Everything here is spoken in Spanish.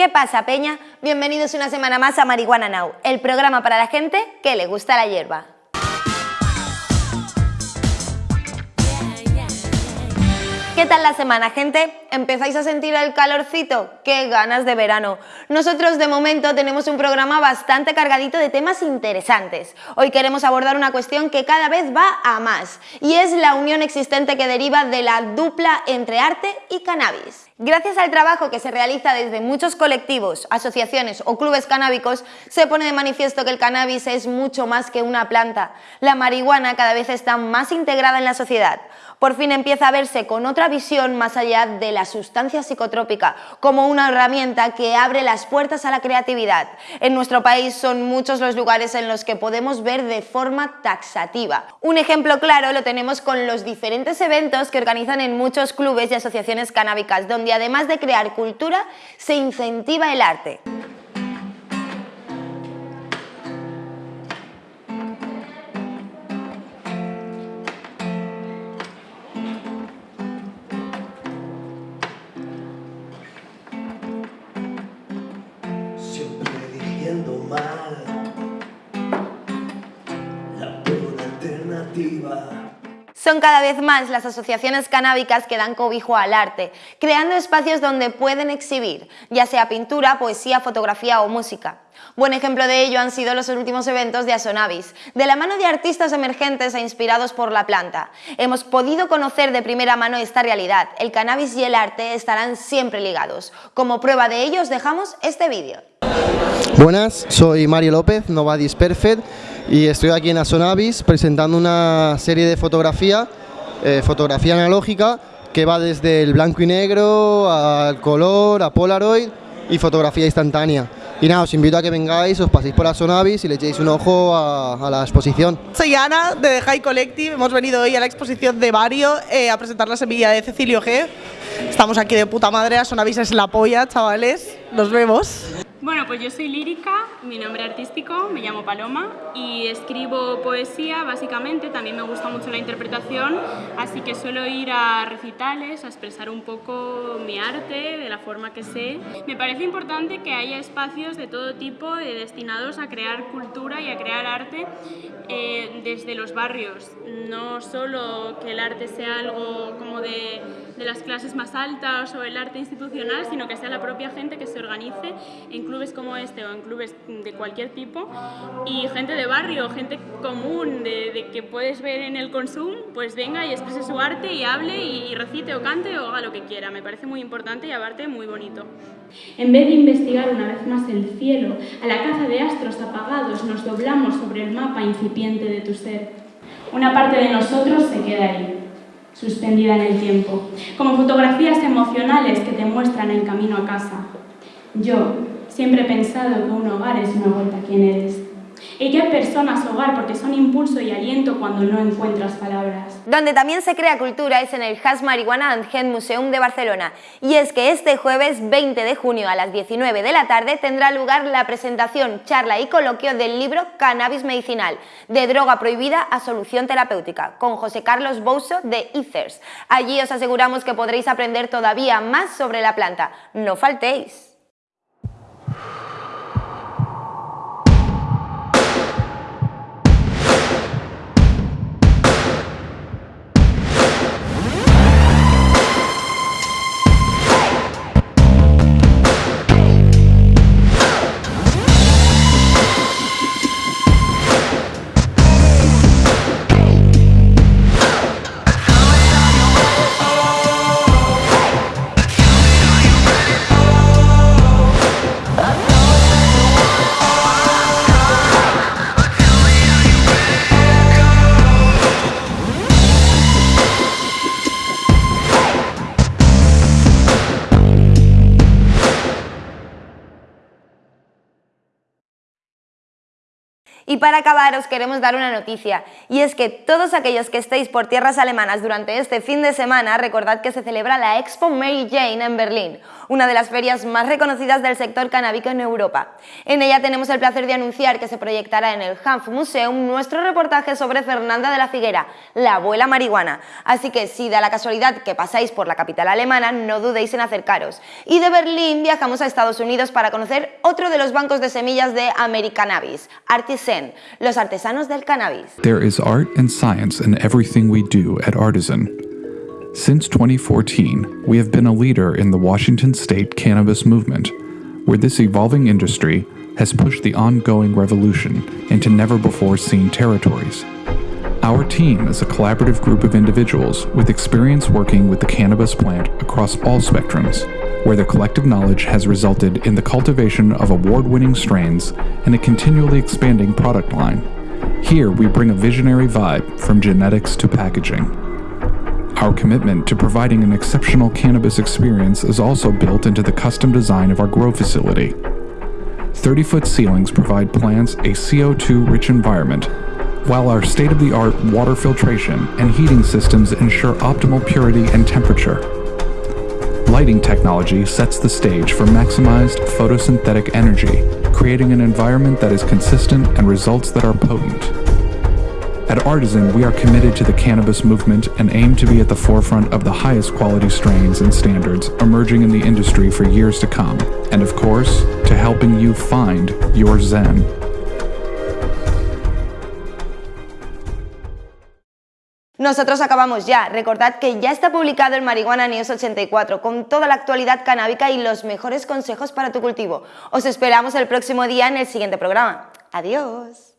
¿Qué pasa, Peña? Bienvenidos una semana más a Marihuana Now, el programa para la gente que le gusta la hierba. ¿Qué tal la semana, gente? ¿Empezáis a sentir el calorcito? ¡Qué ganas de verano! Nosotros, de momento, tenemos un programa bastante cargadito de temas interesantes. Hoy queremos abordar una cuestión que cada vez va a más, y es la unión existente que deriva de la dupla entre arte y cannabis. Gracias al trabajo que se realiza desde muchos colectivos, asociaciones o clubes canábicos, se pone de manifiesto que el cannabis es mucho más que una planta. La marihuana cada vez está más integrada en la sociedad por fin empieza a verse con otra visión más allá de la sustancia psicotrópica, como una herramienta que abre las puertas a la creatividad. En nuestro país son muchos los lugares en los que podemos ver de forma taxativa. Un ejemplo claro lo tenemos con los diferentes eventos que organizan en muchos clubes y asociaciones canábicas, donde además de crear cultura, se incentiva el arte. Son cada vez más las asociaciones canábicas que dan cobijo al arte, creando espacios donde pueden exhibir, ya sea pintura, poesía, fotografía o música. Buen ejemplo de ello han sido los últimos eventos de Asonavis, de la mano de artistas emergentes e inspirados por la planta. Hemos podido conocer de primera mano esta realidad, el cannabis y el arte estarán siempre ligados. Como prueba de ello os dejamos este vídeo. Buenas, soy Mario López, Novadis Perfect y estoy aquí en Asonavis presentando una serie de fotografía, eh, fotografía analógica que va desde el blanco y negro al color, a Polaroid y fotografía instantánea. Y nada, os invito a que vengáis, os paséis por Asonavis y le echéis un ojo a, la exposición. Soy Ana de High Collective, hemos venido hoy a la exposición de Vario eh, a presentar la semilla de Cecilio G. Estamos aquí de puta madre, Asonavis es la polla, chavales, nos vemos. Bueno, pues yo soy lírica, mi nombre artístico, me llamo Paloma y escribo poesía básicamente, también me gusta mucho la interpretación, así que suelo ir a recitales, a expresar un poco mi arte de la forma que sé. Me parece importante que haya espacios de todo tipo destinados a crear cultura y a crear arte eh, desde los barrios, no solo que el arte sea algo como de, de las clases más altas o el arte institucional, sino que sea la propia gente que se organice en clubes como este o en clubes de cualquier tipo y gente de barrio, gente común, de, que puedes ver en el consumo, pues venga y exprese su arte y hable y, recite o cante o haga lo que quiera. Me parece muy importante y aparte muy bonito. En vez de investigar una vez más el cielo, a la caza de astros apagados nos doblamos sobre el mapa incipiente de tu ser. Una parte de nosotros se queda ahí, suspendida en el tiempo, como fotografías emocionales que te muestran el camino a casa. Yo, Siempre he pensado que un hogar es una vuelta a quién eres. Y que personas hogar porque son impulso y aliento cuando no encuentras palabras. Donde también se crea cultura es en el Has Marihuana and Head Museum de Barcelona. Y es que este jueves 20 de junio a las 19 de la tarde tendrá lugar la presentación, charla y coloquio del libro Cannabis Medicinal, de droga prohibida a solución terapéutica, con José Carlos Bouso de Ethers. Allí os aseguramos que podréis aprender todavía más sobre la planta. No faltéis. Y para acabar os queremos dar una noticia, y es que todos aquellos que estéis por tierras alemanas durante este fin de semana, recordad que se celebra la Expo Mary Jane en Berlín, una de las ferias más reconocidas del sector canábico en Europa. En ella tenemos el placer de anunciar que se proyectará en el Hanf Museum nuestro reportaje sobre Fernanda de la Figuera, la abuela marihuana. Así que si da la casualidad que pasáis por la capital alemana, no dudéis en acercaros. Y de Berlín viajamos a Estados Unidos para conocer otro de los bancos de semillas de Americannabis, Los artesanos del cannabis. There is art and science in everything we do at Artisan. Since 2014, we have been a leader in the Washington state cannabis movement, where this evolving industry has pushed the ongoing revolution into never before seen territories. Our team is a collaborative group of individuals with experience working with the cannabis plant across all spectrums where their collective knowledge has resulted in the cultivation of award winning strains and a continually expanding product line. Here, we bring a visionary vibe from genetics to packaging. Our commitment to providing an exceptional cannabis experience is also built into the custom design of our grow facility. 30 foot ceilings provide plants a CO2 rich environment, while our state of the art water filtration and heating systems ensure optimal purity and temperature. Lighting technology sets the stage for maximized photosynthetic energy, creating an environment that is consistent and results that are potent. At Artisan, we are committed to the cannabis movement and aim to be at the forefront of the highest quality strains and standards emerging in the industry for years to come, and of course, to helping you find your Zen. Nosotros acabamos ya. Recordad que ya está publicado el Marihuana News 84 con toda la actualidad canábica y los mejores consejos para tu cultivo. Os esperamos el próximo día en el siguiente programa. Adiós.